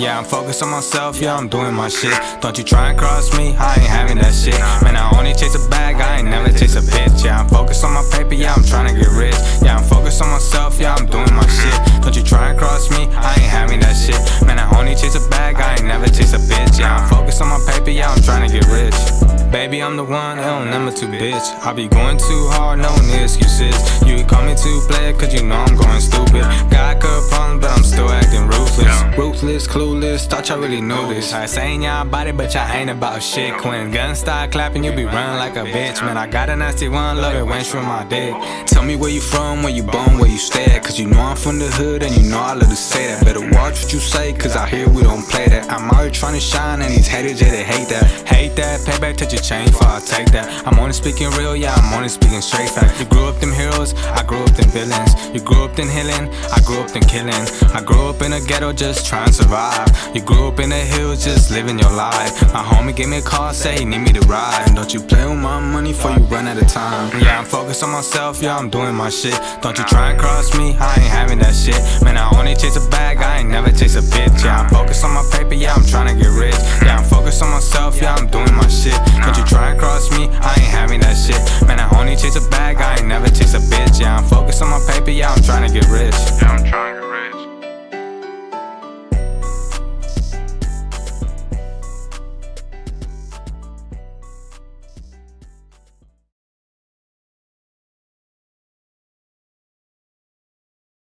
Yeah, I'm focused on myself, yeah, I'm doing my shit. Don't you try and cross me, I ain't having that shit. Man, I only chase a bag, I ain't never chase a bitch. Yeah, I'm focused on my paper, yeah, I'm trying to get rich. Yeah, I'm focused on myself, yeah, I'm doing my shit. Don't you try and cross me, I ain't having that shit. Man, I only chase a bag, I ain't never chase a bitch. Yeah, I'm focused on my paper, yeah, I'm trying to get rich. Baby, I'm the one, hell, never too bitch. I be going too hard, no excuses. You call me too player, cause you know I'm going stupid. Ruthless, clueless, thought y'all really knew this. I saying y'all about it, but y'all ain't about shit. When guns start clapping, you be running like a bitch. Man, I got a nasty one, love it when through my dick. Tell me where you from, where you born, where you stay at. Cause you know I'm from the hood, and you know I love to say that. Better watch what you say, cause out here we don't play that. I'm out here trying to shine, and these haters, yeah, they hate that. Hate that, payback, touch your chain, for I take that. I'm only speaking real, yeah, I'm only speaking straight fact. You grew up them heroes, I grew up them villains. You grew up them healing, I grew up them killing. I grew up in a ghetto just trying to survive. You grew up in the hills just living your life. My homie gave me a call, say he need me to ride. Don't you play with my money before you run out of time. Yeah, I'm focused on myself, yeah, I'm doing my shit. Don't you try and cross me, I ain't having that shit. Man, I only chase a bag, I ain't never chase a bitch. Yeah, I'm focused on my paper, yeah, I'm trying to get rich. Yeah, I'm focused on myself, yeah, I'm doing my shit. Don't you try and cross me, I ain't having that shit. Man, I only chase a bag, I ain't never chase a bitch. Yeah, I'm focused on my paper, yeah, I'm trying to get rich. yeah, I'm trying to get rich.